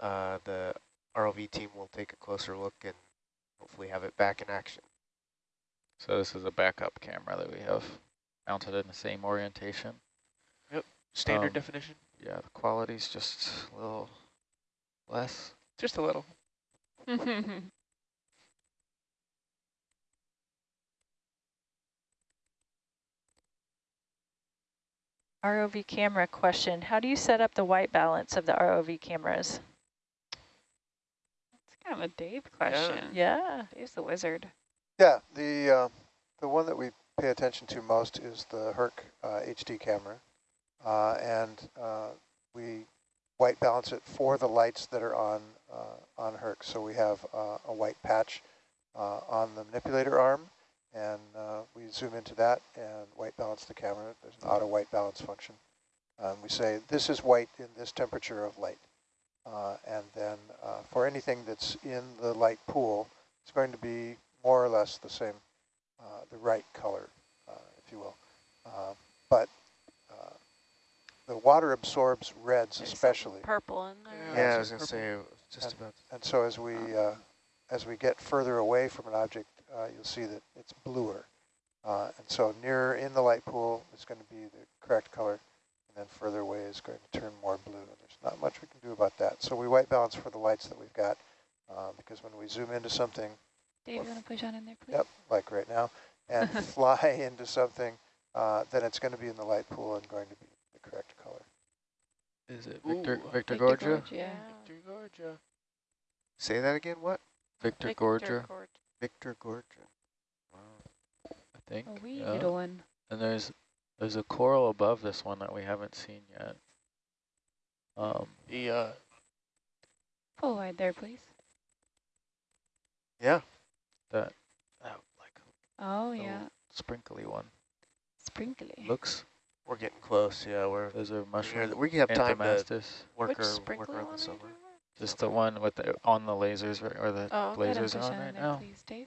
uh, the ROV team will take a closer look and hopefully have it back in action. So this is a backup camera that we have mounted in the same orientation. Yep, standard Um, definition. Yeah, the quality's just a little less. Just a little. ROV camera question. How do you set up the white balance of the ROV cameras? It's kind of a Dave question. Yeah. Dave's the wizard. Yeah, the uh, the one that we pay attention to most is the Herc uh, HD camera, uh, and uh, we white balance it for the lights that are on uh, on Herc. So we have uh, a white patch uh, on the manipulator arm, and uh, we zoom into that and white balance the camera. There's an auto white balance function. Um, we say this is white in this temperature of light, uh, and then uh, for anything that's in the light pool, it's going to be more or less the same, uh, the right color, uh, if you will. Uh, but uh, the water absorbs reds There's some especially. Purple in there. Yeah, I was going to say, I was just about And so as we, uh, as we get further away from an object, uh, you'll see that it's bluer. Uh, and so nearer in the light pool is going to be the correct color, and then further away is going to turn more blue. And there's not much we can do about that. So we white balance for the lights that we've got, uh, because when we zoom into something, Dave, you want to push on in there, please? Yep, like right now, and fly into something, uh, then it's going to be in the light pool and going to be the correct color. Is it Victor Ooh, Victor Victorgorgia? Gorge, yeah. Victorgorgia. Say that again, what? Victor Victorgorgia, Gorge. Victor Gorgia. Wow. I think. A wee yeah. little one. And there's there's a coral above this one that we haven't seen yet. Um, The, uh, Pull wide there, please. yeah, that that like Oh, yeah. sprinkly one Sprinkly. looks. we're getting close. Yeah, we're, Those are we're mushroom we have time to Anthomastus. work, our, work sprinkler around the are you summer. Just the one with the on the lasers or the Oh, go ahead and lasers push on on right in there, now. please, Dave.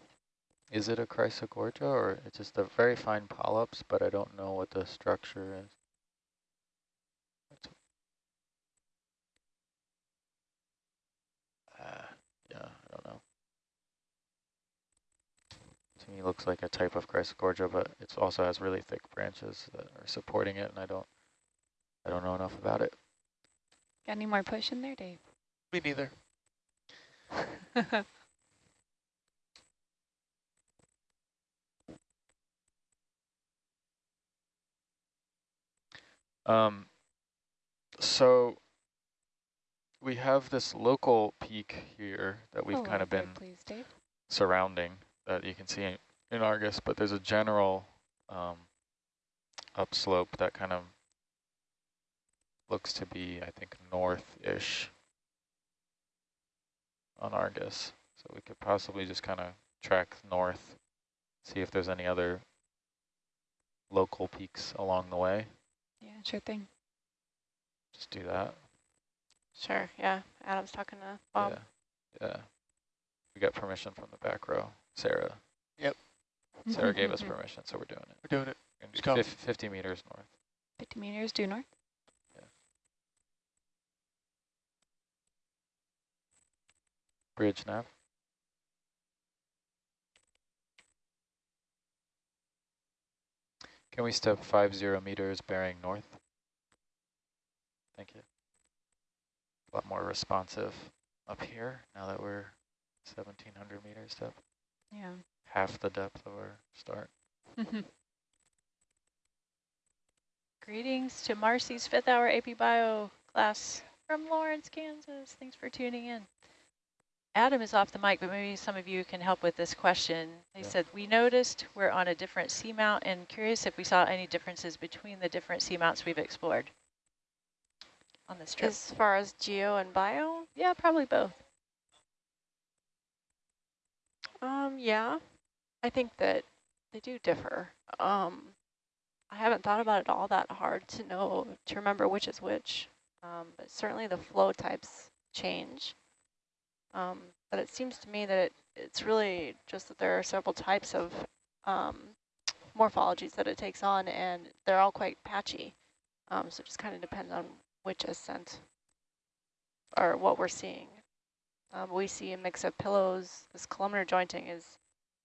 Is it a Chrysogorgia or it's just a very fine polyps, but I don't know what the structure is. That's- Uh, yeah, I don't know. To me, it looks like a type of Chrysogorgia, but it also has really thick branches that are supporting it, and I don't, I don't know enough about it. Got any more push in there, Dave? Me neither. Um, so we have this local peak here that we've Pull kind of been Please, Dave. surrounding that you can see in, in Argus, but there's a general um, upslope that kind of looks to be, I think, north-ish on Argus. So we could possibly just kind of track north, see if there's any other local peaks along the way. Yeah, sure thing. Just do that. Sure, yeah. Adam's talking to Bob. Yeah, yeah. We got permission from the back row. Sarah. Yep. Sarah gave us mm-hmm. permission, so we're doing it. We're doing it. We're Just gonna go. do 50 meters north. 50 meters due north. Yeah. Bridge nav. Can we step five zero meters bearing north? Thank you. A lot more responsive up here now that we're 1700 meters depth, Yeah. half the depth of our start. Mm-hmm. Greetings to Marcy's fifth hour AP Bio class from Lawrence, Kansas. Thanks for tuning in. Adam is off the mic, but maybe some of you can help with this question. They Yeah. said, we noticed we're on a different seamount and curious if we saw any differences between the different seamounts we've explored on this trip. As far as geo and bio, yeah, probably both. Um, yeah, I think that they do differ. Um, I haven't thought about it all that hard to know, to remember which is which. Um, but certainly the flow types change. Um, but it seems to me that it, it's really just that there are several types of um, morphologies that it takes on, and they're all quite patchy. Um, so it just kind of depends on which ascent. or what we're seeing. Um, we see a mix of pillows. This columnar jointing is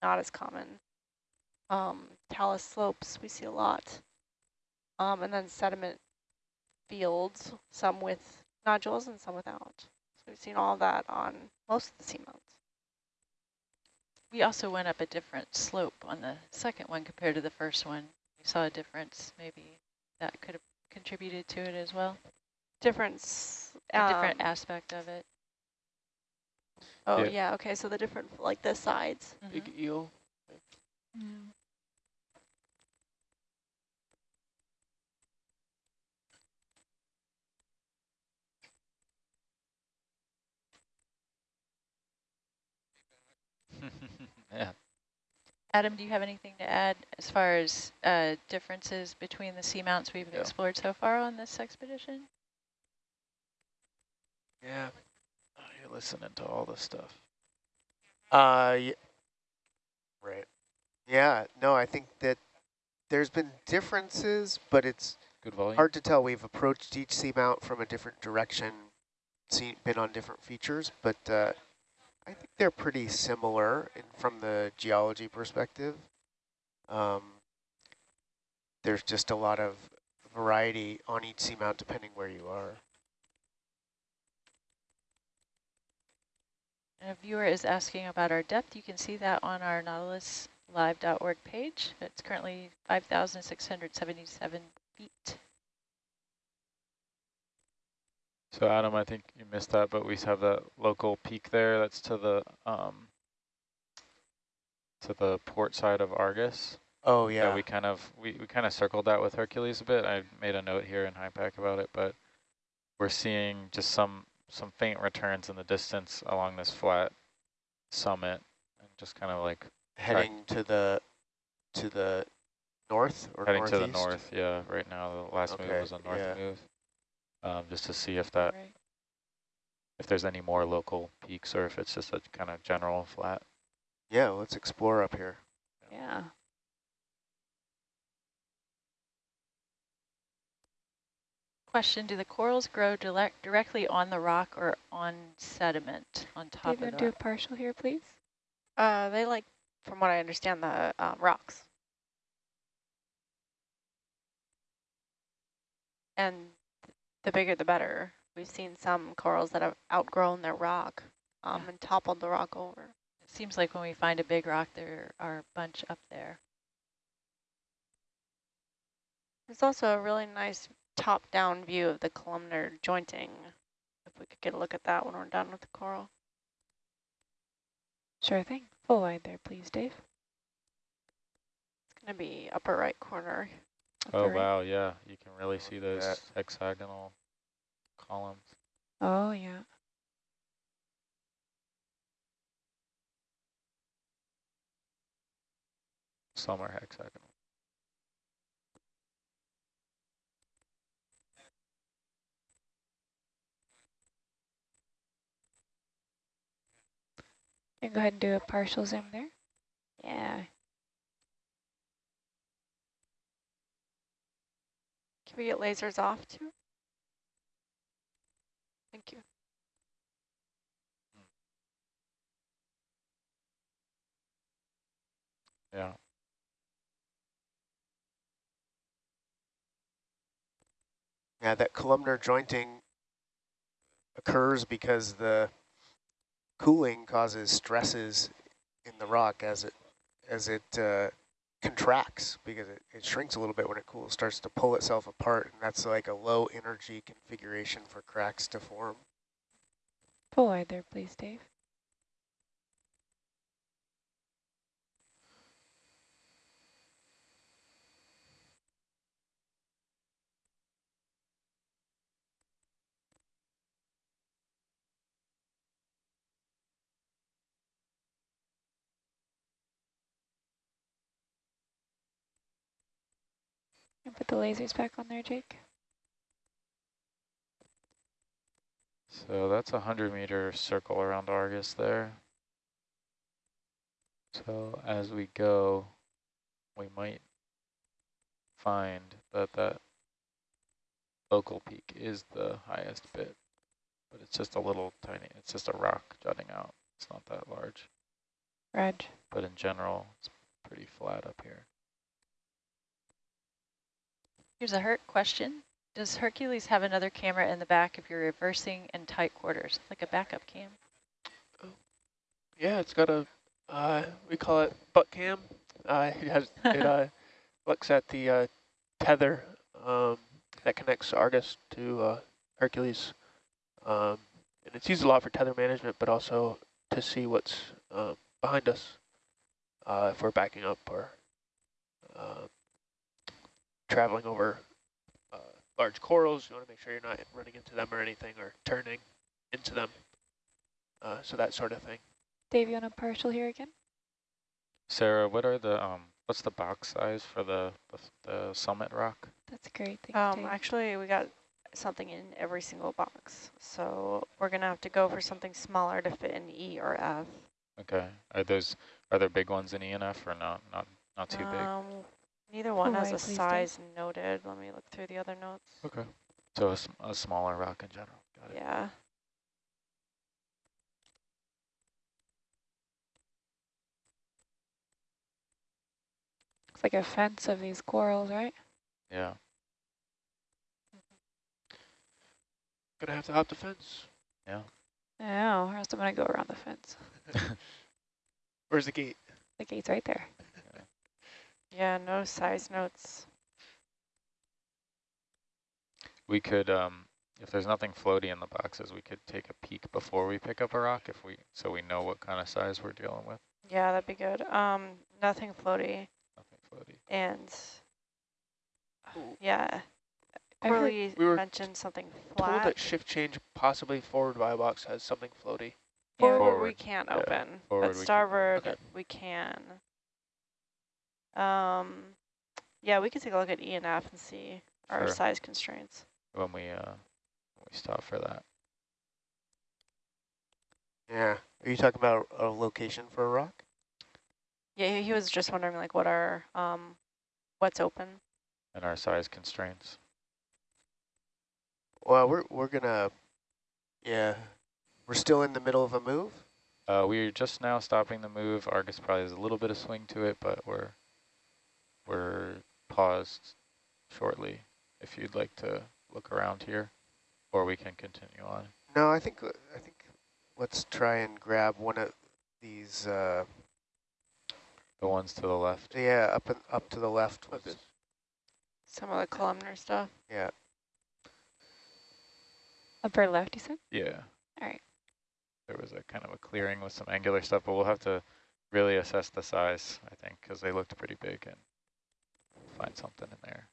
not as common. Um, talus slopes we see a lot. Um, and then sediment fields, some with nodules and some without. So we've seen all that on most of the seamounts. We also went up a different slope on the second one compared to the first one. We saw a difference. Maybe that could have contributed to it as well. Difference. A different um, aspect of it. Oh Yeah. yeah. Okay. So the different like the sides. Mhm. eel. yeah. Adam, do you have anything to add as far as uh, differences between the seamounts we've Yeah. explored so far on this expedition? Yeah. Listening to all this stuff. Uh, y- right. Yeah, no, I think that there's been differences, but it's Good volume. hard to tell. We've approached each seamount from a different direction, seen, been on different features, but uh, I think they're pretty similar in, from the geology perspective. Um, there's just a lot of variety on each seamount depending where you are. And a viewer is asking about our depth. You can see that on our nautiluslive.org page. It's currently 5,677 feet. So Adam, I think you missed that, but we have that local peak there. That's to the um, to the port side of Argus. Oh, Yeah, yeah. we kind of we, we kind of circled that with Hercules a bit. I made a note here in HYPACK about it, but we're seeing just some some faint returns in the distance along this flat summit, and just kind of like heading to the to the north or heading to the north. Yeah, right now the last move was a north yeah. move, um, just to see if that Right. if there's any more local peaks or if it's just a kind of general flat. Yeah, let's explore up here. Yeah. Question, do the corals grow direct, directly on the rock or on sediment on top David, of do the a partial here, please. Uh, they like, from what I understand, the um, rocks. And the bigger the better. We've seen some corals that have outgrown their rock um, Yeah. and toppled the rock over. It seems like when we find a big rock, there are a bunch up there. There's also a really nice top-down view of the columnar jointing. If we could get a look at that when we're done with the coral. Sure thing. Full wide there, please, Dave. It's going to be upper right corner. Oh upper right. wow, yeah, you can really see those that. hexagonal columns. Oh, yeah. Some are hexagonal. Can go ahead and do a partial zoom there. Yeah. Can we get lasers off too? Thank you. Yeah. Yeah, that columnar jointing occurs because the cooling causes stresses in the rock as it as it uh, contracts because it, it shrinks a little bit when it cools, starts to pull itself apart, and that's like a low energy configuration for cracks to form. Pull wide there, please, Dave. And put the lasers back on there, Jake. So that's a hundred meter circle around Argus there. So as we go, we might find that that local peak is the highest bit. but it's just a little tiny, it's just a rock jutting out. It's not that large, Reg. but in general, it's pretty flat up here. Here's a Herc question. Does Hercules have another camera in the back if you're reversing in tight quarters, like a backup cam? Yeah, it's got a, uh, we call it butt cam. Uh, it has, it uh, looks at the uh, tether um, that connects Argus to uh, Hercules. Um, and it's used a lot for tether management, but also to see what's um, behind us uh, if we're backing up or uh, traveling over uh, large corals. You want to make sure you're not running into them or anything or turning into them. Uh, so that sort of thing. Dave, you want a partial here again? Sarah, what are the, um, what's the box size for the, the, the summit rock? That's great. Thanks, Um, Dave. actually, we got something in every single box. So we're going to have to go for something smaller to fit in E or F. Okay, are those, are there big ones in ENF or not, not, not too big? Neither one oh, has Hawaii, a please, Dave. size noted. Let me look through the other notes. Okay. So a, sm- a smaller rock in general, got it. Yeah. It's like a fence of these corals, right? Yeah, mm-hmm. Gonna have to hop the fence. Yeah. Yeah, or else I'm gonna go around the fence. Where's the gate? The gate's right there. Yeah, no size notes. we could, um, if there's nothing floaty in the boxes, we could take a peek before we pick up a rock if we, so we know what kind of size we're dealing with. Yeah, that'd be good. Um, nothing floaty. Nothing floaty. And Ooh. yeah, I've Corley we were mentioned something flat. Told that shift change possibly forward by box has something floaty. Forward, we can't yeah, open, forward but we can- starboard okay. we can. Um, yeah, we could take a look at E and F and see our Sure. size constraints. When we, uh, when we stop for that. Yeah. Are you talking about a location for a rock? Yeah, he- he was just wondering like what are um, what's open. And our size constraints. Well, we're we're gonna, yeah, we're still in the middle of a move. Uh, we're just now stopping the move. Argus probably has a little bit of swing to it, but we're we're paused shortly. If you'd like to look around here, or we can continue on. No, I think I think let's try and grab one of these. Uh, The ones to the left. yeah, up and up to the left. Like Was. Some of the columnar stuff. yeah. Upper left, you said? Yeah. All right. There was a kind of a clearing with some angular stuff, but we'll have to really assess the size, I think, because they looked pretty big and find something in there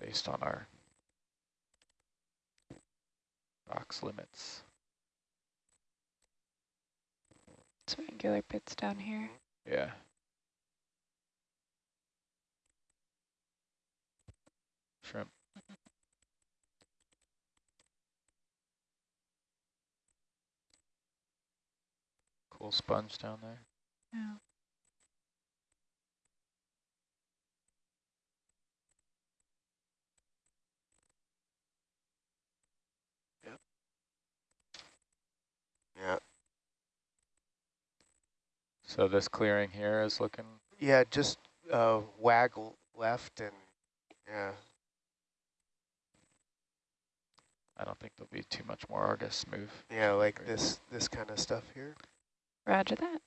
based on our box limits. Some angular bits down here. Yeah. Shrimp. Cool sponge down there. Yeah. Yeah. So this clearing here is looking, Yeah, just uh, waggle left and yeah. I don't think there'll be too much more Argus move. Yeah, like Great. this this kind of stuff here. Roger that.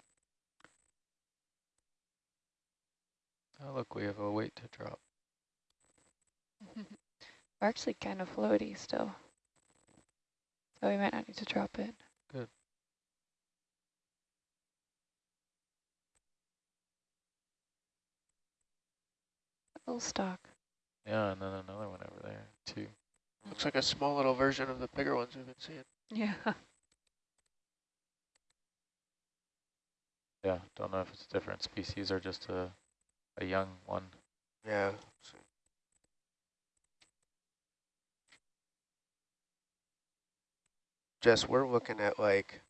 Oh, look, we have a weight to drop. We're actually kind of floaty still. So we might not need to drop it. Good. little stock. Yeah, and then another one over there, too. Looks like a mm-hmm. small little version of the bigger ones we've been seeing. Yeah. Yeah, don't know if it's a different species or just a, a young one. Yeah. so- Jess, we're looking at like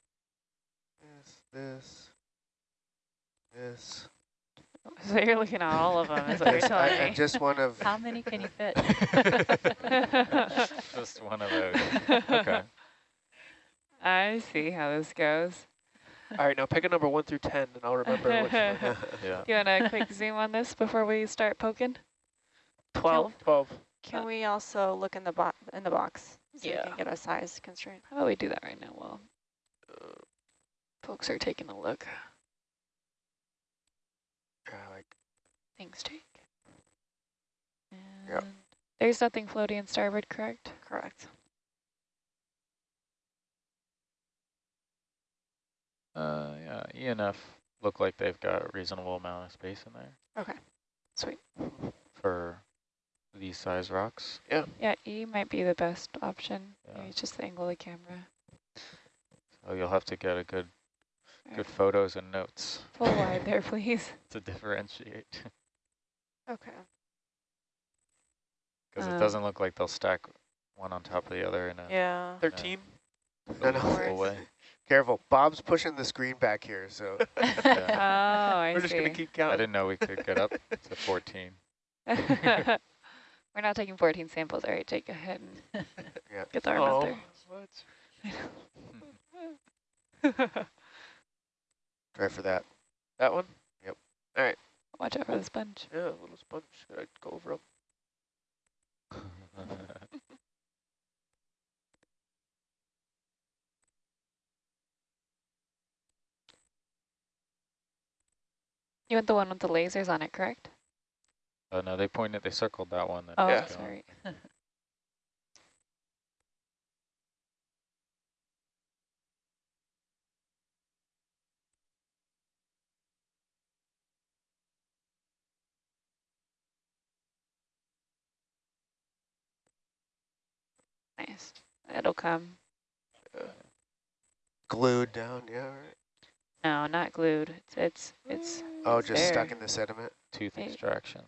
this, this, this. So you're looking at all of them, is what you're Just- uh, I- telling I'm me. just one of, How many can you fit? Just one of those. Okay. I see how this goes. All right, now pick a number one through 10 and I'll remember which one. Yeah. Do you want a quick zoom on this before we start poking? 12. 12. Can we also look in the bo in the box so Yeah. we can get a size constraint? How about we do that right now while folks are taking a look? Uh, like, Thanks, Jake. Yep. There's nothing floating in starboard, correct? Correct. Uh, yeah, ENF look like they've got a reasonable amount of space in there Okay. Sweet. for these size rocks. Yeah, Yeah, E might be the best option. Yeah. Maybe it's just the angle of the camera. So you'll have to get a good, Alright, good photos and notes Full wide there, please. to differentiate. Okay. Because Um, it doesn't look like they'll stack one on top of the other in a Yeah. 13. no, no, full way. careful. Bob's pushing the screen back here, so Oh, I We're just going to keep keep I didn't know we could get up to 14. We're not taking 14 samples. All right, Jake, go ahead and Yeah. get the arm oh, out there. what? Try for that. That one? Yep. All right. Watch out for the sponge. Yeah, a little sponge. Should I go over 'em? You want the one with the lasers on it, correct? oh no, they pointed, they circled that one. That Oh, Yeah. sorry. Nice. It'll come. Glued down, yeah. Right. No, not glued. It's it's it's Oh, It's just stuck in the sediment. Tooth Hey. extraction.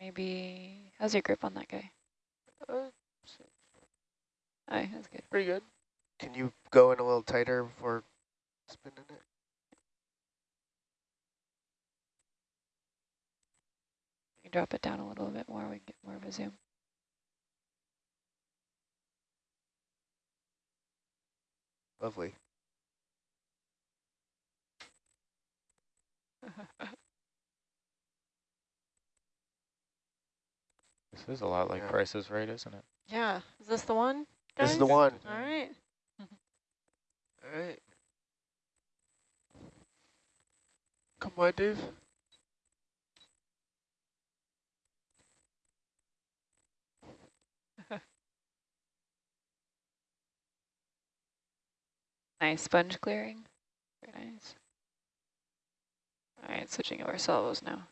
maybe. How's your grip on that guy? Uh, Oh, that's good. pretty good. Can you go in a little tighter before spinning it? You drop it down a little bit more. We can get more of a zoom. Lovely. This is a lot like Yeah. Price's Right, isn't it? Yeah. Is this the one? This is the one. All right. All right. Come on, Dave. Nice sponge clearing. Very nice. All right, switching over salvos now.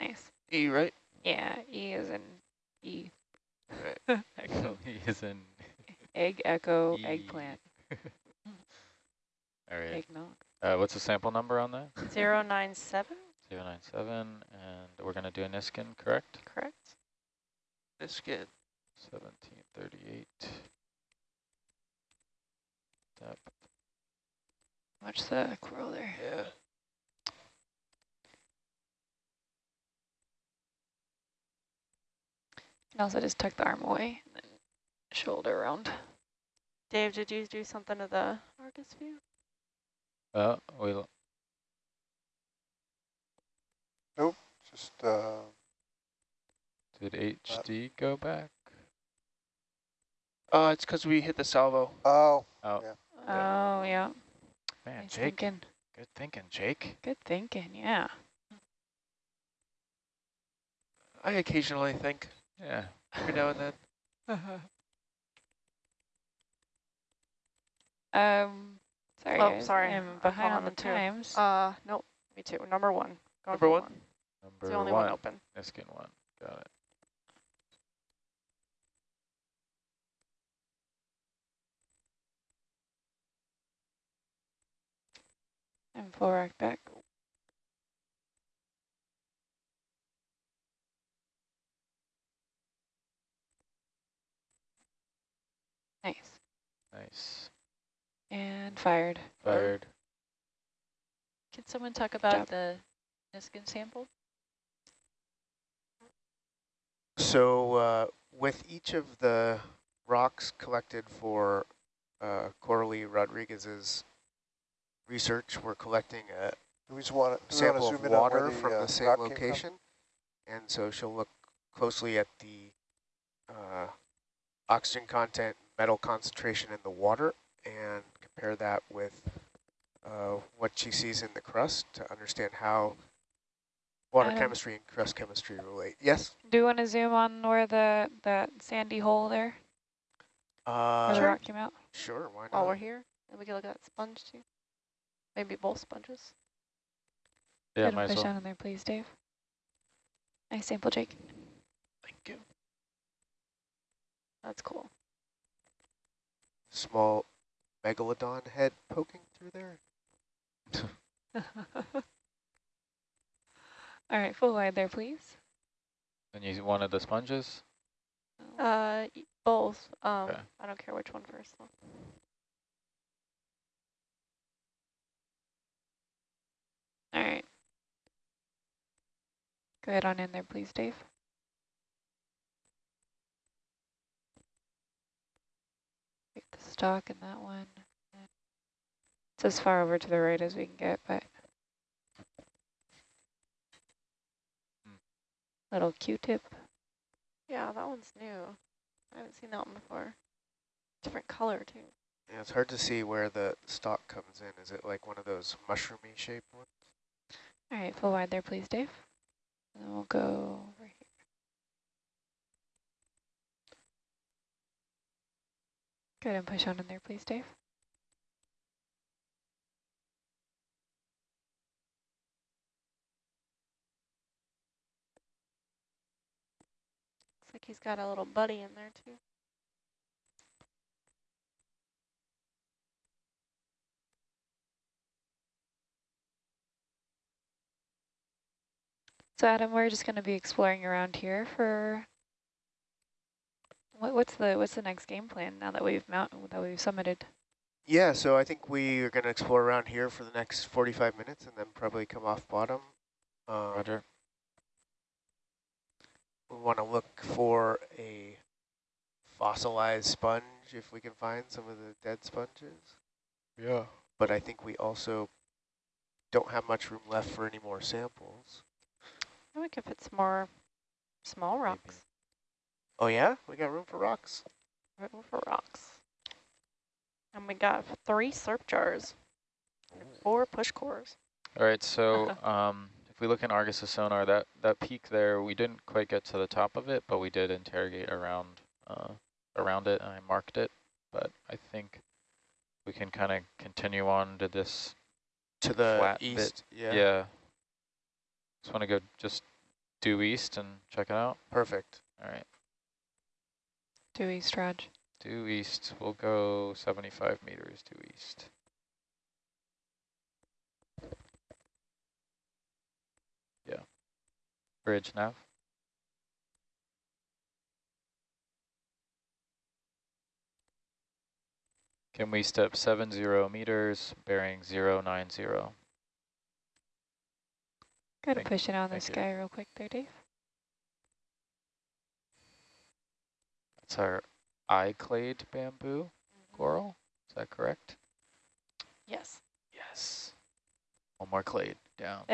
Nice. E, right? Yeah, E is in E. Right. Echo. he is in. Egg, echo, E. eggplant, All right. eggnog. Uh, what's the sample number on that? Zero nine seven. 097, and we're going to do a Niskin, correct? Correct. This skin. 1738. Depth. Watch the coral there. Yeah. And also just tuck the arm away and then shoulder around. Dave, did you do something to the Argus view? Uh, we'll, Just, uh, did HD go back? Uh, it's because we hit the salvo. oh, Oh, Yeah. Oh, yeah. man, Nice Jake. thinking. Good thinking, Jake. Good thinking, yeah. I occasionally think yeah, every now and then. um, sorry. Oh, sorry. I'm behind on the two. times. Uh, nope. Me too. Number one. Go Number one? one. Number it's the only one, one open. Niskin one. Got it. And full rack back. Nice. Nice. And fired. Fired. Can someone talk about job. the Niskin sample? So uh, with each of the rocks collected for uh, Coralie Rodriguez's research, we're collecting a We just want to sample zoom of in on water where the, from uh, the same rock from? location. And so she'll look closely at the uh, oxygen content, metal concentration in the water, and compare that with uh, what she sees in the crust to understand how water Adam. chemistry and crust chemistry relate. Yes? Do you want to zoom on where the that sandy hole there, Uh, where the rock came out? Sure, why not? While not? we're here, and we can look at that sponge too. Maybe both sponges. Yeah, Go ahead might push well. down in there, please, Dave. Nice sample, Jake. Thank you. That's cool. Small megalodon head poking through there. All right, full wide there, please. And you wanted the sponges? Uh, both. Um, Okay. I don't care which one first though. All right. Go ahead on in there, please, Dave. Get the stock in that one. It's as far over to the right as we can get, but Hmm. little Q-tip. Yeah, that one's new. I haven't seen that one before. Different color too. Yeah, it's hard to see where the stalk comes in. Is it like one of those mushroomy shaped ones? All right, full wide there, please, Dave. And then we'll go over here. Go ahead and push on in there, please, Dave. Looks like he's got a little buddy in there too. So Adam, we're just going to be exploring around here for what, what's the what's the next game plan now that we've mount that we've summited? Yeah, so I think we are going to explore around here for the next 45 minutes and then probably come off bottom. Um, Roger. we want to look for a fossilized sponge if we can find some of the dead sponges. Yeah. But I think we also don't have much room left for any more samples. We think if some more small rocks, Oh yeah? We got room for rocks? room for rocks. And we got three slurp jars, and four push cores. All right, so um, if we look in Argus's sonar, that, that peak there, we didn't quite get to the top of it, but we did interrogate around uh, around it, and I marked it. But I think we can kind of continue on to this. To the Flat bit. east? Yeah. Yeah. Just want to go just due east and check it out. Perfect. All right, Do East Raj. due east. We'll go 75 meters due east. Yeah. Bridge nav. Can we step seven zero meters, bearing zero nine zero? Go ahead and Thank- push it on the sky real quick there, Dave. That's our eye clade bamboo coral. Is that correct? Yes. Yes. One more clade down.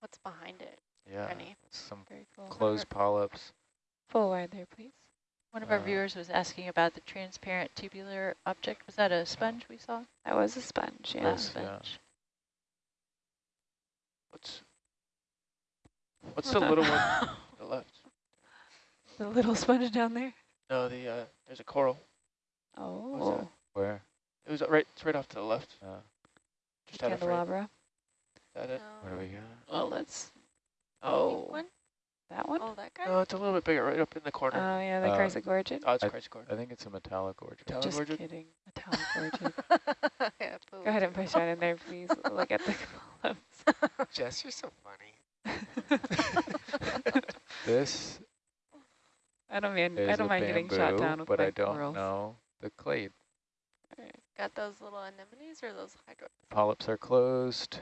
What's behind it? Yeah. Rennie? Some cool. closed polyps. Full wide there, please. One of our Uh, viewers was asking about the transparent tubular object. Was that a sponge we saw? That was a sponge, yeah. A Yes, yeah. sponge. What's what's the little one to the left? The little sponge down there. No, the uh, there's a coral. Oh, Where? It was right. It's right off to the left. Uh, Just had a frame. candelabra. Is that it? where do we go? Well, let's. Pink Oh, one? That one? Oh, that guy? No, it's a little bit bigger, right up in the corner. Oh, corner. yeah, the Uh, Chrysogorgid. oh, it's I- Chrysogorgid. I think it's a Metallogorgia. Metallic Just orchid? kidding. Metallic orchid. yeah, Go ahead and push that in there, please. Look at the columns. Jess, you're so funny. This I don't mean is I don't a mind getting shot down with but I don't corals. know the clade. Got those little anemones or those hydro? Polyps are closed.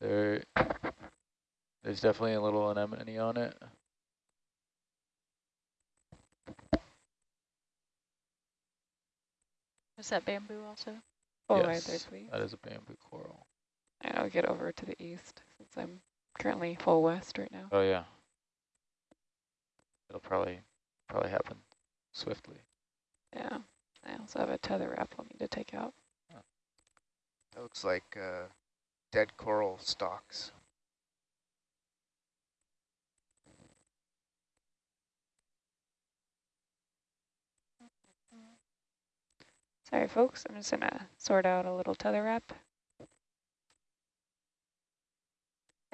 There, there's definitely a little anemone on it. Is that bamboo also? Oh, right yes, there, please. that is a bamboo coral. And I'll get over to the east since I'm currently full west right now. Oh yeah. It'll probably probably happen swiftly. Yeah. I also have a tether wrap I'll need to take out. That looks like uh, dead coral stalks. Sorry, folks. I'm just going to sort out a little tether wrap.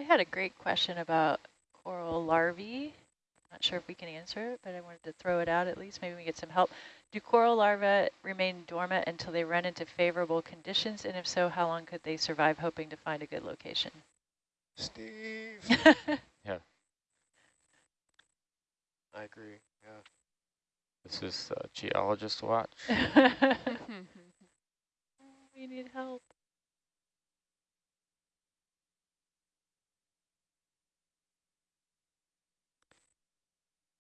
I had a great question about coral larvae. I'm Not sure if we can answer it, but I wanted to throw it out at least. Maybe we get some help. Do coral larvae remain dormant until they run into favorable conditions? And if so, how long could they survive hoping to find a good location? Steve. Yeah. I agree. Yeah. This is uh, geologist watch. we need help.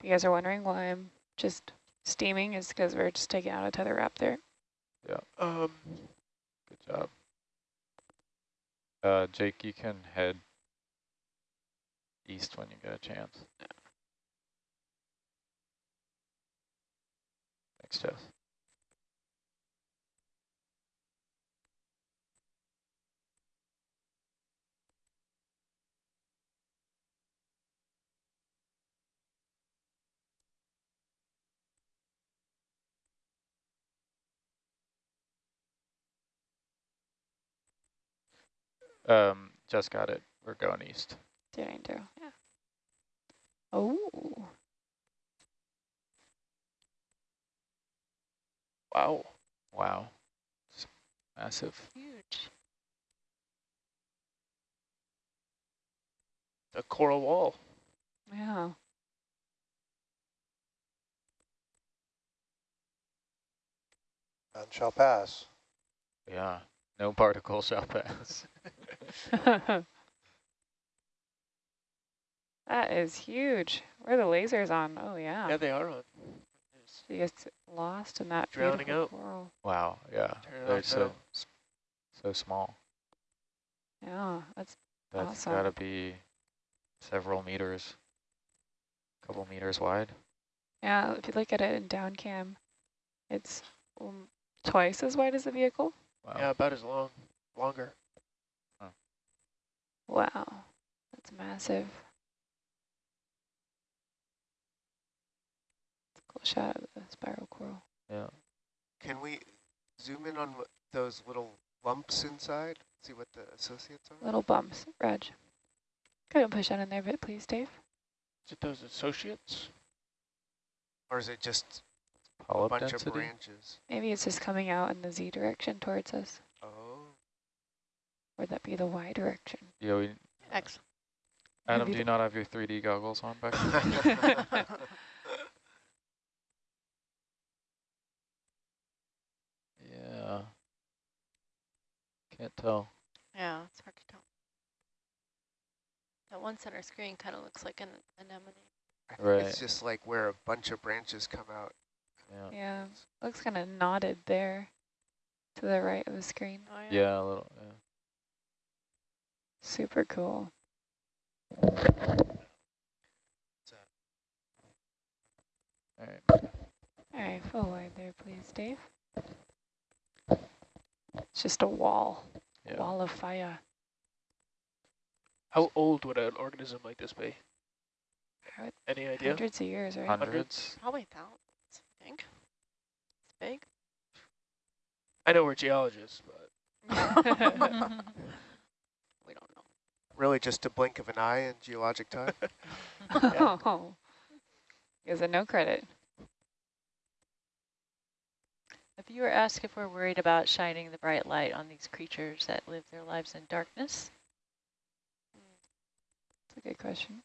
You guys are wondering why I'm just steaming, is because we're just taking out a tether wrap there. Um, Good job. Uh, Jake, you can head east when you get a chance. Thanks, Jess. Um, just got it. We're going east. Steering through, yeah. Oh, wow. Wow. It's massive. Huge. A coral wall. yeah. None shall pass. Yeah. No particle shall pass. that is huge. Where are the lasers on? Oh, yeah. Yeah, they are on. She gets lost in that Drowning beautiful out. coral. wow. Yeah. Turn They're so now. so small. Yeah, that's That's Awesome. got to be several meters, a couple meters wide. Yeah, if you look at it in down cam, it's um, twice as wide as the vehicle. Wow. Yeah, about as long, longer. Wow, that's massive. It's a cool shot of the spiral coral. Yeah. Can we zoom in on those little lumps inside? See what the associates are? Little bumps, Reg. Go ahead and push that in there a bit, please, Dave. Is it those associates? Or is it just a bunch density. of branches? Maybe it's just coming out in the Z direction towards us. Or that be the Y direction. Yeah. We, Excellent. Adam, Maybe do you not have your 3D goggles on back? yeah. Can't tell. Yeah, it's hard to tell. That one center screen kind of looks like an anemone. I think Right. It's just like where a bunch of branches come out. Yeah. Yeah, looks kind of knotted there to the right of the screen. Oh, Yeah, a little. Yeah. Super cool. All right. All right, full wide there, please, Dave. It's just a wall, Yeah. wall of fire. How old would an organism like this be? Any idea? Hundreds of years, right? Hundreds. Probably thousands, I think. It's big. I know we're geologists, but we don't know. Really just a blink of an eye in geologic time. Oh, gives it no credit. A viewer asked if we're worried about shining the bright light on these creatures that live their lives in darkness. That's a good question.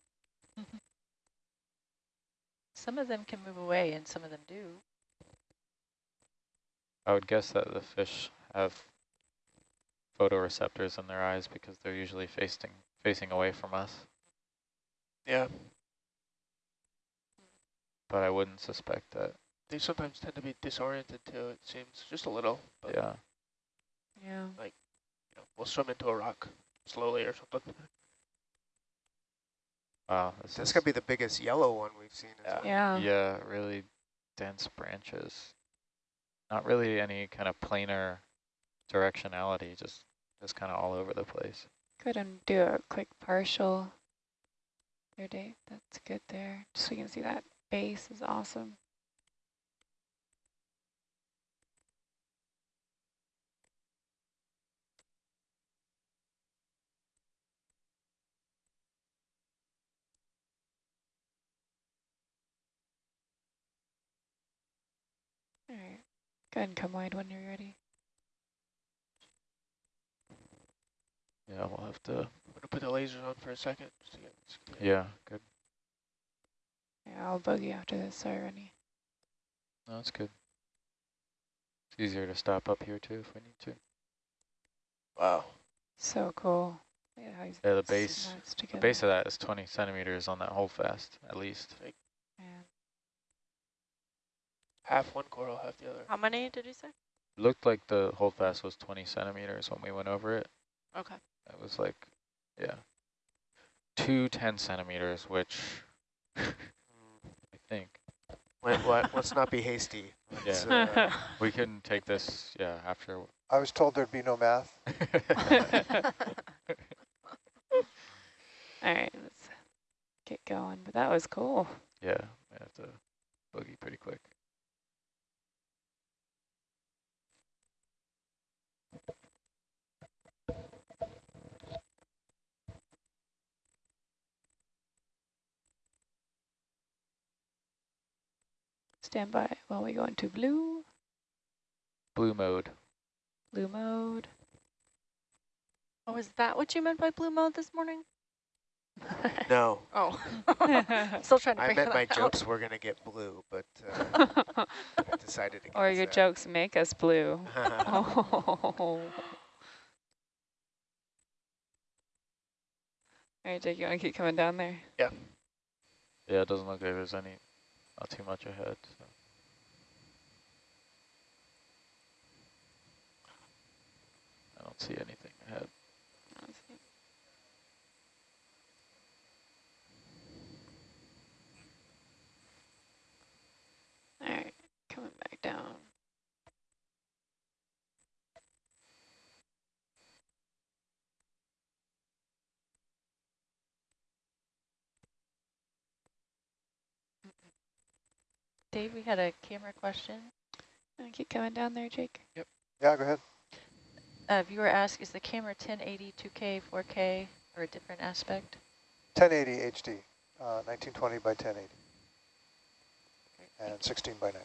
Mm-hmm. Some of them can move away and some of them do. I would guess that the fish have photoreceptors in their eyes because they're usually facing facing away from us. Yeah, But I wouldn't suspect that. they sometimes tend to be disoriented too, it seems, just a little. But, Yeah. Yeah. you know, we'll swim into a rock slowly or something. Wow. This That's is- gonna be the biggest yellow one we've seen. Yeah. well. Yeah. Yeah, really dense branches. Not really any kind of planar directionality, just just kind of all over the place. Go ahead and do a quick partial there, Dave. That's good there. Just so you can see that base is awesome. All right. Go ahead and come wide when you're ready. Yeah, we'll have to. I'm gonna put the lasers on for a second. Just to get, just get- Yeah, good. Yeah, I'll bug you after this already. No, that's good. It's easier to stop up here too if we need to. Wow. So cool. Look at how he's Yeah, the base, the base of that is 20 centimeters on that whole fast, at least. Man. Half one coral, half the other. How many did you say? Looked like the whole fast was 20 centimeters when we went over it. Okay. It was like, yeah, two 10 centimeters, which I think Wait, what? Let's not be hasty. Let's, uh, we can take this, yeah, after. I was told there'd be no math. All right, let's get going. But that was cool. yeah, I have to boogie pretty quick. Stand by while we go into blue, Blue mode. blue mode. Oh, is that what you meant by blue mode this morning? no, Oh. Still trying to I figure meant that my out. jokes were gonna get blue, but uh, I decided against or your that. jokes make us blue. Oh. All right, Jake, you want to keep coming down there? Yeah. Yeah, it doesn't look like there's any, not too much ahead. So. I don't see anything ahead. Let's see. All right, coming back down. Dave, we had a camera question. Uh, keep coming down there, Jake. Yep. Yeah, go ahead. A viewer asked, is the camera 1080, 2K, 4K, or a different aspect? 1080 HD, uh, 1920 by 1080, and 16 by 9.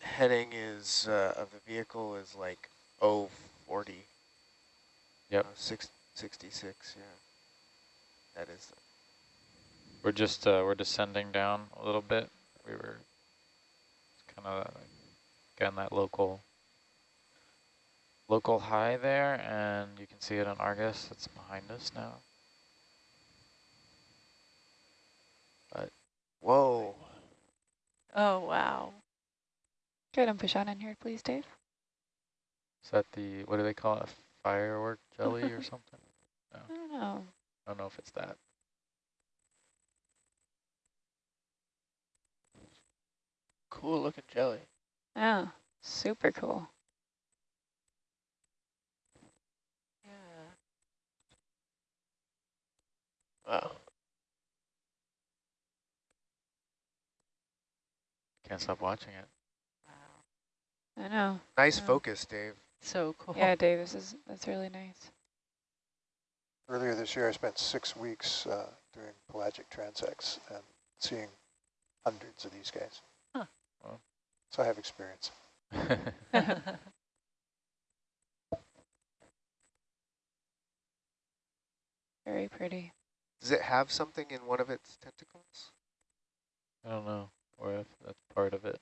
Heading is uh, of the vehicle is like 040. Yep. Uh, six, 66, yeah. That is. We're just, uh, we're descending down a little bit. We were kind of, getting that local, local high there, and you can see it on Argus. It's behind us now. But whoa. Oh, wow. Go ahead and push on in here, please, Dave. Is that the, what do they call it, firework jelly or something? I don't know. I don't know if it's that. Cool looking jelly. Oh, super cool. Yeah. Wow. Can't stop watching it. Wow. I know. Nice Yeah. focus, Dave. So cool. Yeah, Dave, this is that's really nice. Earlier this year, I spent six weeks uh, doing pelagic transects and seeing hundreds of these guys. Huh. So I have experience. Very pretty. Does it have something in one of its tentacles? I don't know, or if that's part of it.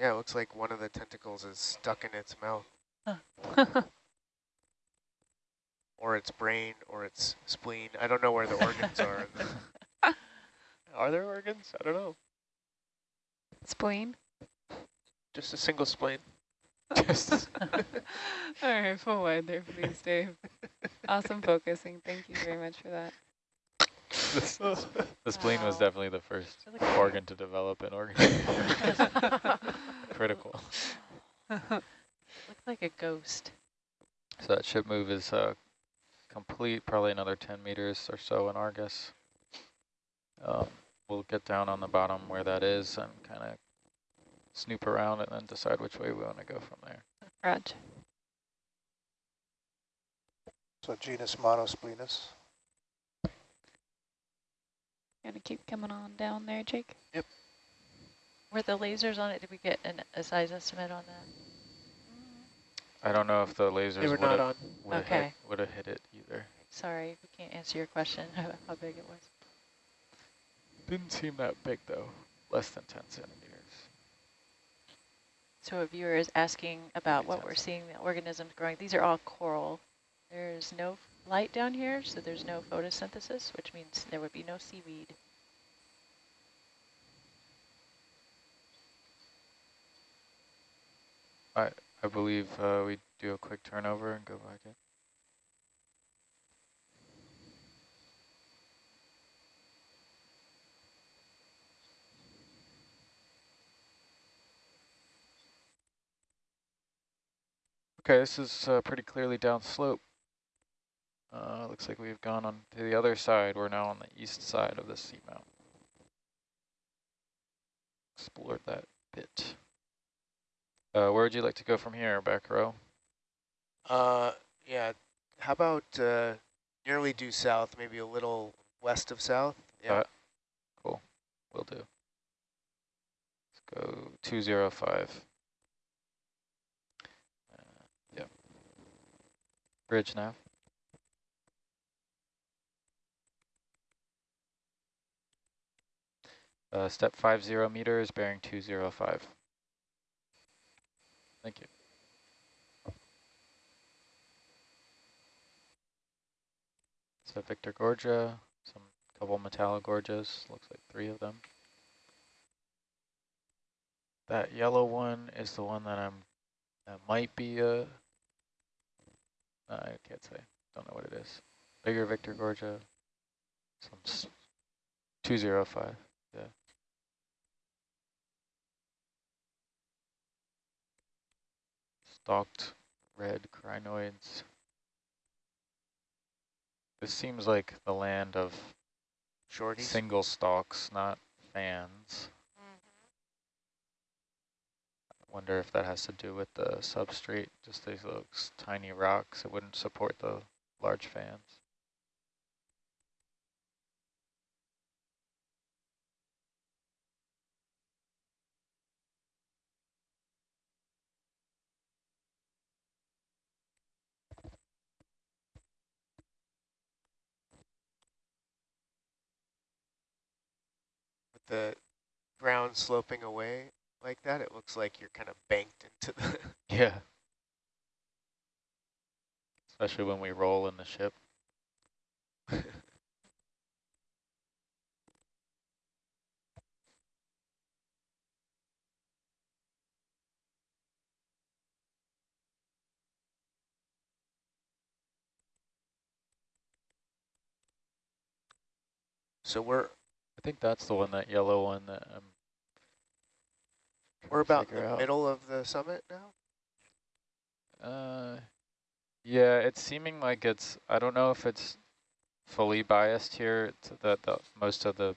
Yeah, it looks like one of the tentacles is stuck in its mouth, or its brain, or its spleen. I don't know where the organs are. Are there organs? I don't know. Spleen. Just a single spleen. Just All right, full wide there, please, Dave. awesome focusing. Thank you very much for that. The, the spleen was definitely the first Look organ to develop an organ. Critical. Looked like a ghost. So that ship move is uh, complete, probably another 10 meters or so in Argus. Um, we'll get down on the bottom where that is and kind of snoop around and then decide which way we want to go from there. Rog. So genus Monosplenus. Gonna keep coming on down there, Jake. Yep. Were the lasers on it? Did we get an, a size estimate on that? I don't know if the lasers They were would not have on. would Okay. hit, would have hit it either. Sorry, we can't answer your question how big it was. Didn't seem that big though, less than 10 centimeters. So a viewer is asking about what we're seeing, the organisms growing. These are all coral. There's no light down here, so there's no photosynthesis, which means there would be no seaweed. I I believe uh, we do a quick turnover and go back in. Okay, this is uh, pretty clearly downslope. Uh, looks like we've gone on to the other side. We're now on the east side of the seamount. Explored that bit. Uh, where would you like to go from here, back row? Uh, yeah. How about uh, nearly due south, maybe a little west of south? Yeah. Uh, Cool, will do. Let's go 205. Uh, yep. Bridge nav. Uh, step 50 meters, bearing 205. Thank you. So Victorgorgia, some couple metallic Metallogorgias, looks like three of them. That yellow one is the one that I'm, that might be a, I can't say, don't know what it is. Bigger Victorgorgia, some 205, yeah. Stalked red crinoids. This seems like the land of Shorties? single stalks, not fans. Mm-hmm. I wonder if that has to do with the substrate, just these little tiny rocks. It wouldn't support the large fans. With the ground sloping away like that, it looks like you're kind of banked into the... Yeah. Especially when we roll in the ship. so we're I think that's the one, that yellow one that I'm We're about in the out. middle of the summit now? Uh, yeah, it's seeming like it's, I don't know if it's fully biased here, to the, the, most of the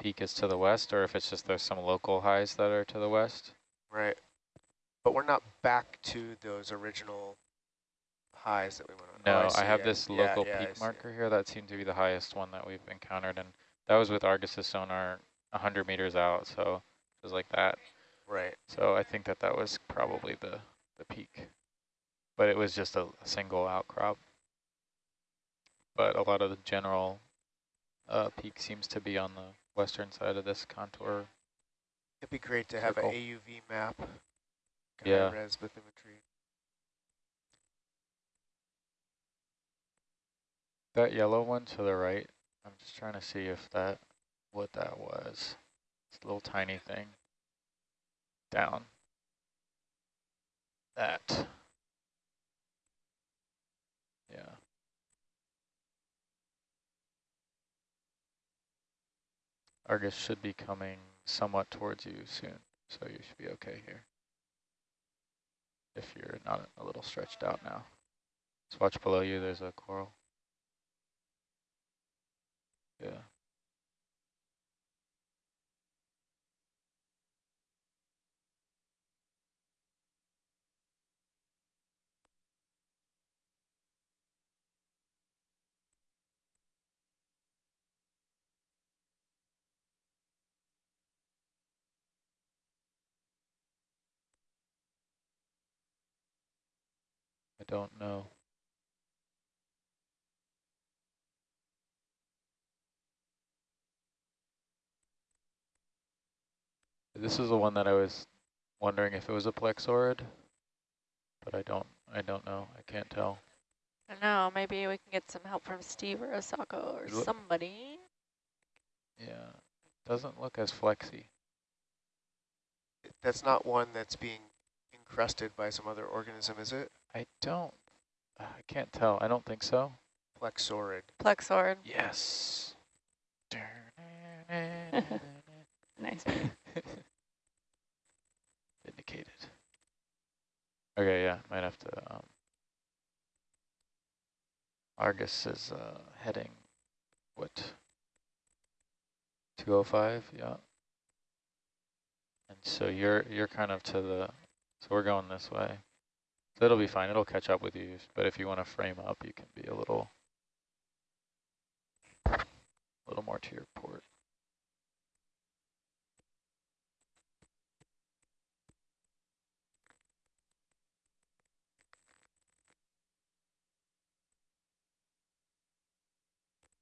peak is to the west, or if it's just there's some local highs that are to the west. Right. But we're not back to those original highs that we went on. No, Oh, I, see, have yeah. this local yeah, I peak marker here. That seemed to be the highest one that we've encountered, and that was with Argus's sonar 100 meters out, so it was like that. Right. So I think that that was probably the, the peak. But it was just a, a single outcrop. But a lot of the general uh, peak seems to be on the western side of this contour. It'd be great to have an AUV map. Yeah. Res bathymetry. That yellow one to the right, I'm just trying to see if that, what that was. It's a little tiny thing. Down. That. Yeah. Argus should be coming somewhat towards you soon, so you should be okay here. If you're not a little stretched out now. Just watch below you, there's a coral. Yeah. I don't know. This is the one that I was wondering if it was a plexaurid, but I don't, I don't know. I can't tell. I don't know, maybe we can get some help from Steve or Asako or look- somebody. Yeah, doesn't look as flexy. That's not one that's being encrusted by some other organism, is it? I don't, I can't tell. I don't think so. Plexorid. Plexaurid. Yes. Nice. Indicated. Okay, yeah, might have to. Um, Argus is uh, heading what? 205, yeah. And so you're you're kind of to the. So we're going this way. So it'll be fine. It'll catch up with you. But if you want to frame up, you can be a little, a little more to your port.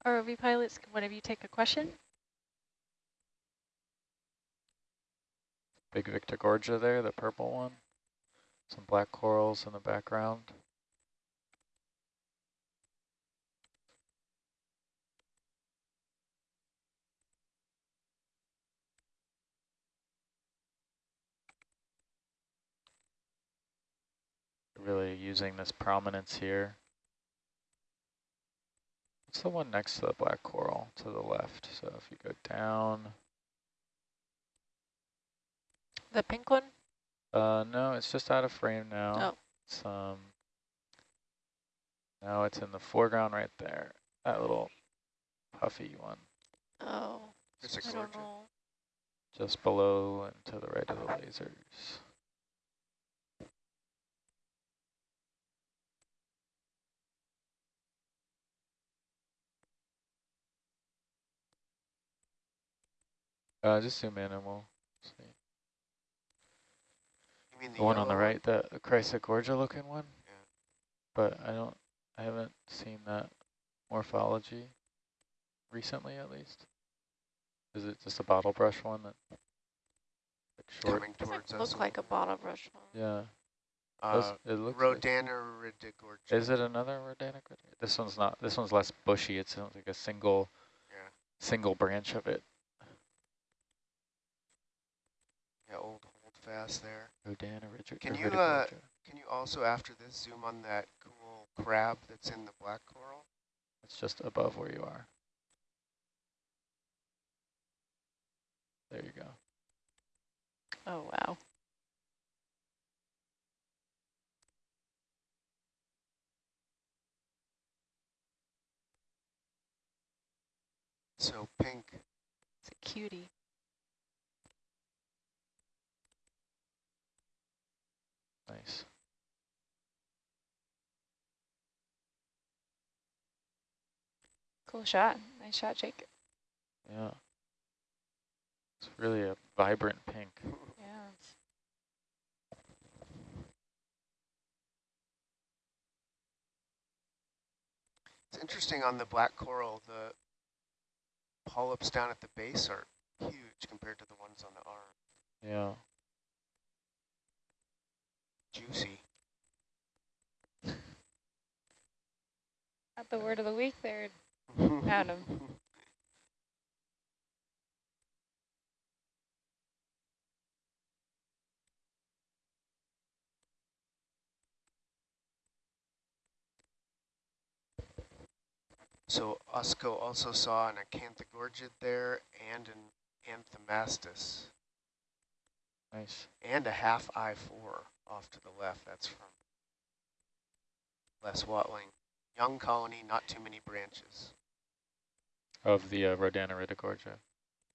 ROV pilots, can one of you take a question? Big Victorgorgia there, the purple one. Some black corals in the background. Really using this prominence here. What's the one next to the black coral to the left? So if you go down, The pink one? Uh, no, it's just out of frame now. Oh. It's, um, now it's in the foreground right there. That little puffy one, Oh, It's a I don't know. just below and to the right of the lasers. Uh, just zoom in and we'll see. You mean the, The one on the yellow right, the Chrysogorgia looking one? Yeah. But I don't, I haven't seen that morphology recently at least. Is it just a bottle brush one that, like short? Coming Doesn't towards us. look like a bottle brush one. Yeah, Uh, it looks like- Rhodaniridogorgia. Is it another Rodanic? This one's not, this one's less bushy. It sounds like a single, Yeah. single branch of it. Yeah, old hold fast there. Rodanic. Can you, uh, Can you also, after this, zoom on that cool crab that's in the black coral? It's just above where you are. There you go. Oh, wow. So pink. It's a cutie. Nice. Cool shot. Nice shot, Jake. Yeah. It's really a vibrant pink. Yeah. It's interesting on the black coral, the polyps down at the base are huge compared to the ones on the arm. Yeah. Juicy. Not the word of the week there, Adam. So Asako also saw an acanthogorgid there and an anthomastus Nice. and a half I-4 off to the left. That's from Les Watling. Young colony, not too many branches. Of the uh, Rhodaniridogorgia.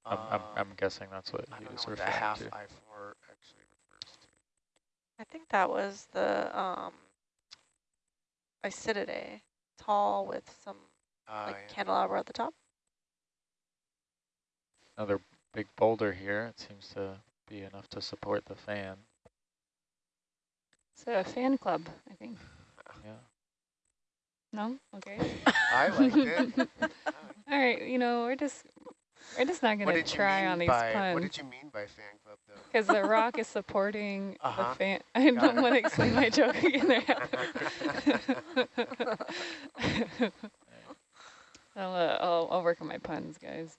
I'm, I'm, Uh, I'm guessing that's what I he don't was know what the referring half to. I-4 actually refers to. I think that was the um, Isididae, tall with some Uh, like yeah. candelabra at the top. Another big boulder here. It seems to be enough to support the fan. It's a fan club, I think. No? Okay. I liked it. All right, you know, we're just we're just not gonna try on these by, puns. What did you mean by fan club, though? Because the rock is supporting Uh-huh. the fan. I Got don't want to explain my joke again there. I'll, uh, I'll, I'll work on my puns, guys.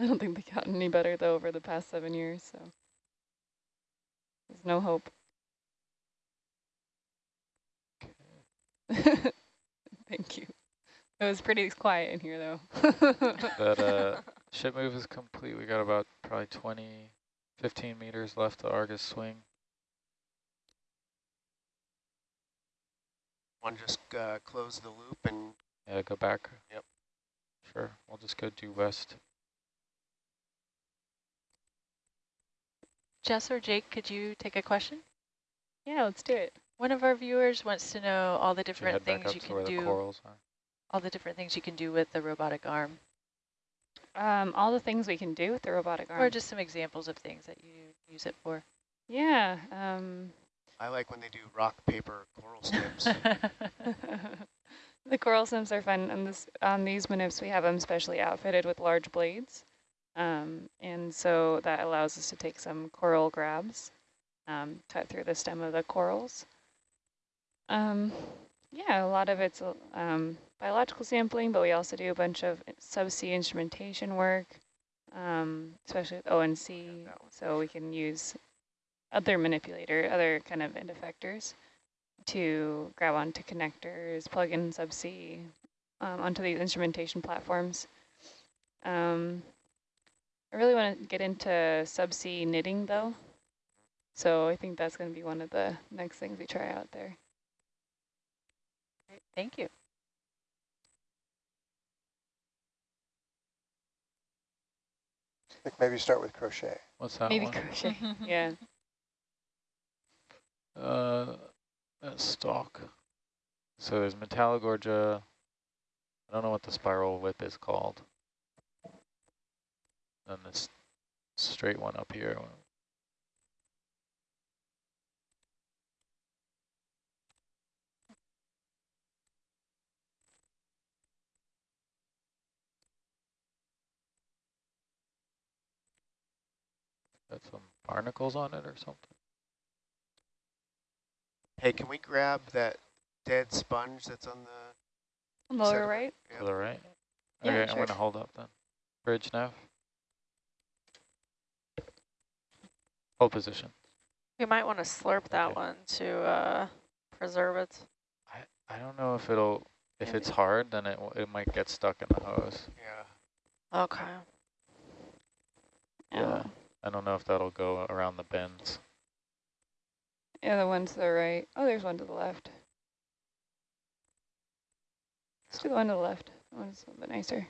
I don't think they got any better, though, over the past seven years, so. There's no hope. Thank you. It was pretty quiet in here, though. That uh, ship move is complete. We got about probably 20, 15 meters left to Argus swing. One just uh, close the loop and Yeah, go back. Yep. Sure. We'll just go due west. Jess or Jake, could you take a question? yeah, let's do it. One of our viewers wants to know all the different things you can do, corals all the different things you can do with the robotic arm, Um, all the things we can do with the robotic arm. or just some examples of things that you use it for. yeah. Um, I like when they do rock, paper, coral snips. the coral sims are fun. On this on these manips, we have them specially outfitted with large blades, um, and so that allows us to take some coral grabs, um, cut through the stem of the corals. Um, yeah, a lot of it's um, biological sampling, but we also do a bunch of subsea instrumentation work, um, especially with ONC, so we can use other manipulator, other kind of end effectors to grab onto connectors, plug in subsea um, onto these instrumentation platforms. Um, I really want to get into subsea knitting though. So I think that's going to be one of the next things we try out there. Great, Thank you. I think maybe start with crochet. What's that Maybe one? crochet. yeah. Uh, a stalk. So there's Metallogorgia. I don't know what the spiral whip is called. And this straight one up here. Got some barnacles on it or something. hey, can we grab that dead sponge that's on the Lower Center. right. Yep. To the right? Yeah, okay, sure. I'm gonna hold up then. Bridge nav. Hold position. You might want to slurp that Okay. one to uh, preserve it. I, I don't know if it'll, if Maybe. it's hard, then it, it might get stuck in the hose. Yeah. Okay. Yeah. I don't know if that'll go around the bends. Yeah, the one to the right. Oh, there's one to the left. Let's do the one to the left. That one's a little bit nicer.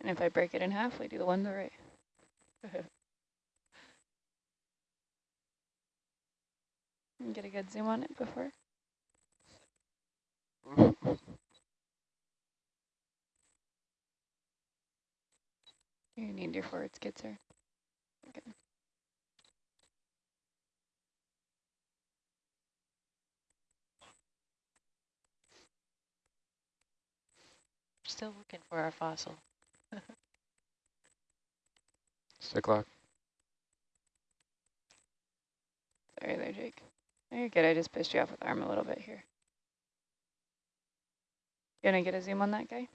And if I break it in half, we do the one to the right. Get a good zoom on it before. You need your forward skidser. Okay. Still looking for our fossil. Stick lock. Sorry there, Jake. No, you're good. I just pissed you off with arm a little bit here. You gonna get a zoom on that guy?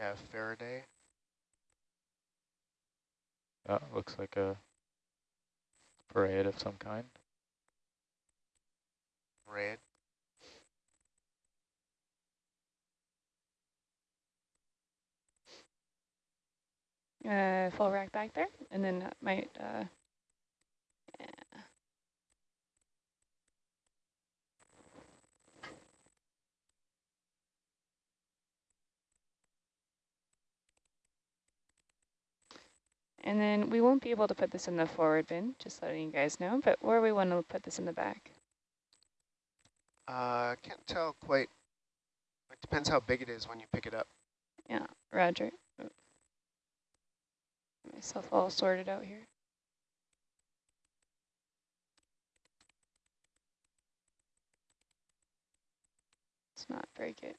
Yeah, Faraday. That looks like a parade of some kind. Red. Uh, full rack back there, and then that might, uh, And then we won't be able to put this in the forward bin, just letting you guys know, but where we want to put this in the back. Uh, can't tell quite. It depends how big it is when you pick it up. Yeah, Roger. Get Myself all sorted out here. Let's not break it.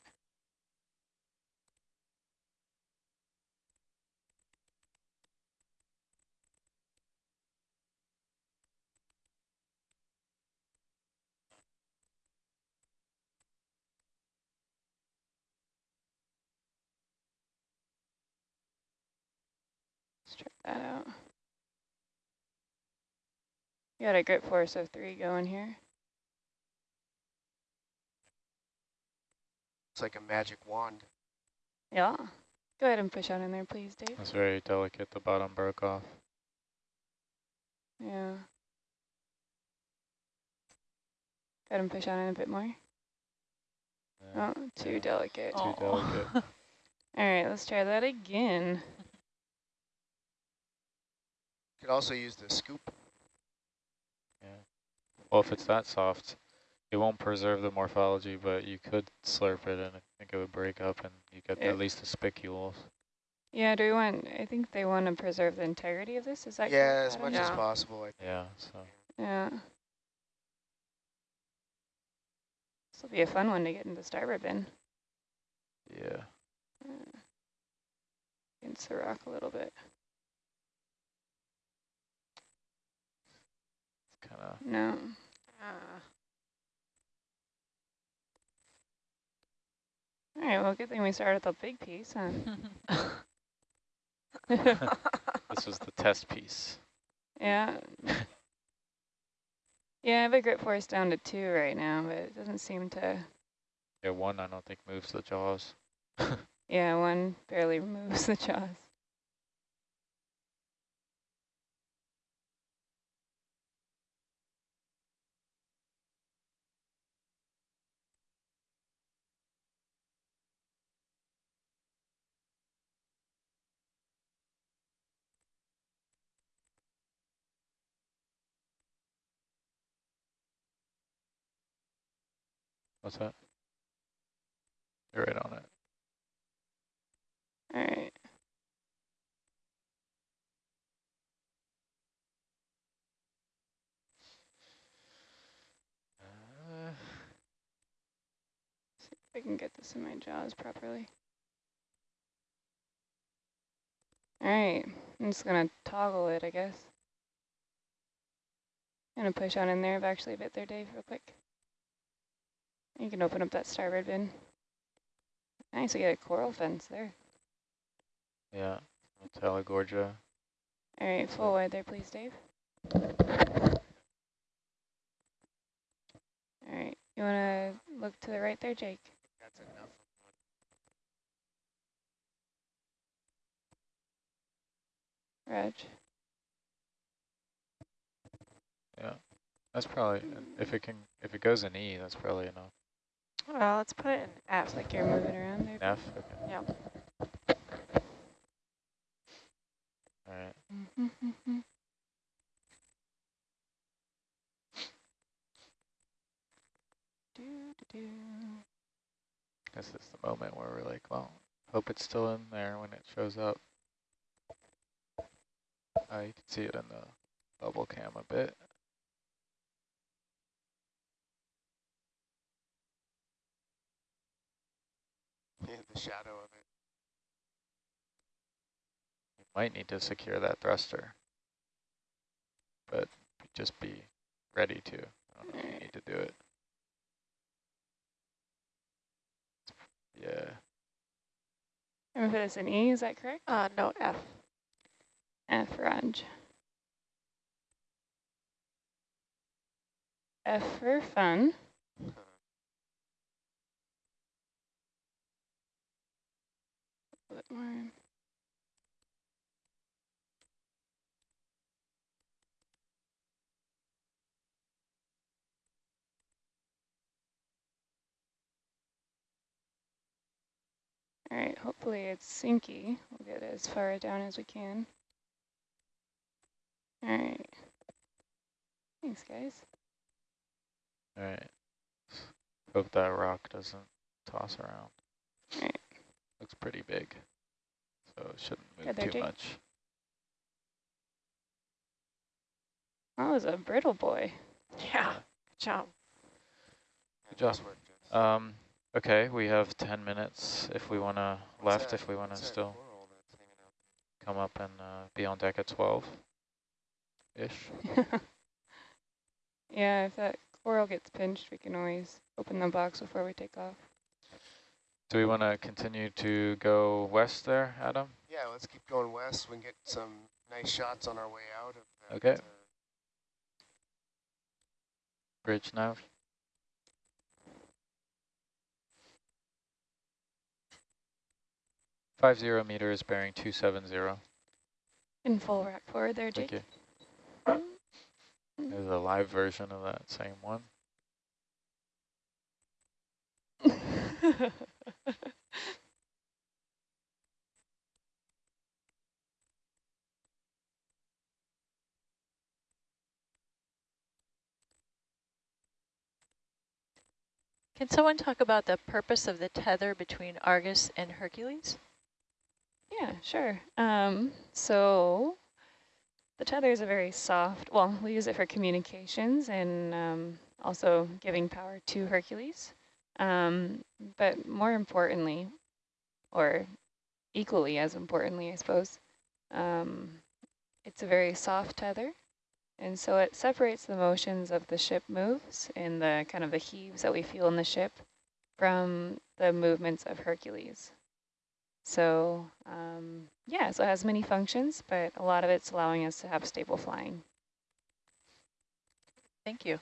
Check that out. You got a grip force of three going here. It's like a magic wand. Yeah. Go ahead and push on in there, please, Dave. It's very delicate. The bottom broke off. Yeah. Go ahead and push on in a bit more. Yeah, Oh, too yeah. delicate. Too oh. delicate. All right, let's try that again. Could also use the scoop. Yeah. Well, if it's that soft, it won't preserve the morphology, but you could slurp it and I think it would break up and you get Yeah. at least the spicules. Yeah, do we want, I think they want to preserve the integrity of this, is that Yeah, correct, as Adam? much as possible. I Yeah, so Yeah. This will be a fun one to get into starboard bin. yeah. Uh, Against the rock a little bit. Kind of No. Ah. All right, well, good thing we started with the big piece, huh? this was the test piece. yeah. Yeah, I have a grip force down to two right now, but it doesn't seem to, Yeah, one I don't think moves the jaws. yeah, one barely moves the jaws. What's that? You're right on it. All right. Uh, See if I can get this in my jaws properly. All right, I'm just gonna toggle it, I guess. Gonna push on in there, I've actually bit there, Dave, real quick. You can open up that starboard bin. Nice, we got a coral fence there. yeah, Talagorgia. All right, full wide there, please, Dave. All right, you want to look to the right there, Jake? That's enough. Reg. Yeah, that's probably, if it can, if it goes in E, that's probably enough. Well, let's put it in F. Like you're moving around there. F, okay. Yep. All right, Mm-hmm. Do, do, do. this is the moment where we're like, well, hope it's still in there when it shows up. Uh, you can see it in the bubble cam a bit. The shadow of it. You might need to secure that thruster, but just be ready to. I don't know if you need to do it. Yeah, I'm gonna put this in E, is that correct? Uh, no, F. F, Reg. F for fun. Bit. All right, hopefully it's sinky. We'll get as far down as we can. All right. Thanks, guys. all right. Hope that rock doesn't toss around. Alright. Looks pretty big, so it shouldn't move there, too Jake. much. That was a brittle boy. Yeah. Good job. Good job. Nice work, Jess. Um, okay, we have 10 minutes if we want to, left that- if we want to still coral that's hanging out come up and uh, be on deck at 12-ish. yeah, if that coral gets pinched, we can always open the box before we take off. Do we want to continue to go west there, Adam? Yeah, let's keep going west. We can get some nice shots on our way out of that. Okay. uh, Bridge now? Five zero meters bearing two seven zero. In full rack forward there, Jake. Thank you. There's a live version of that same one. Can someone talk about the purpose of the tether between Argus and Hercules? Yeah, sure. Um, so the tether is a very soft, well, we use it for communications and um, also giving power to Hercules. Um, but more importantly, or equally as importantly, I suppose, um, it's a very soft tether. And so it separates the motions of the ship moves and the kind of the heaves that we feel in the ship from the movements of Hercules. So um, yeah, so it has many functions, but a lot of it's allowing us to have stable flying. Thank you.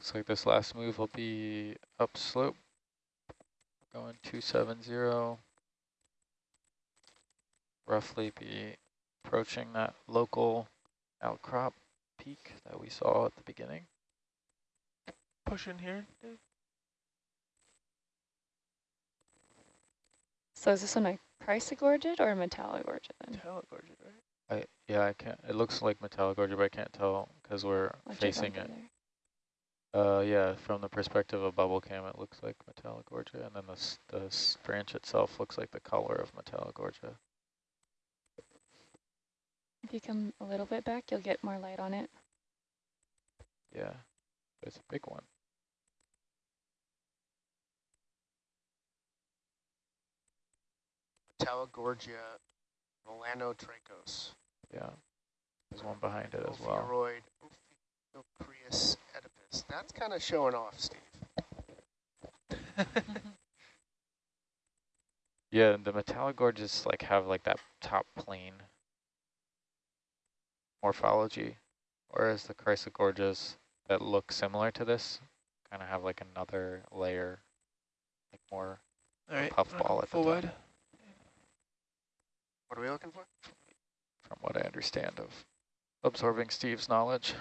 Looks like this last move will be upslope. Going 270. Roughly be approaching that local outcrop peak that we saw at the beginning. Push in here. Dave. So is this one a chrysogorgid or a metallogorgid then? Telegorgid, right? I yeah, I can't. It looks like Metallogorgia, but I can't tell because we're I'll facing it. there. Uh, yeah, from the perspective of bubble cam, it looks like Metallogorgia, and then the s- the branch itself looks like the color of Metallogorgia. If you come a little bit back, you'll get more light on it. Yeah, it's a big one. Metallogorgia melanotrichos. Yeah, there's one behind it as well. Ophiuroid Ophiocreas oedipus. That's kind of showing off, Steve. Yeah, the Metallogorges like have like that top plane morphology, whereas the Chrysogorges that look similar to this kind of have like another layer, like more All right. puffball at the full top. What are we looking for? from what I understand of absorbing Steve's knowledge.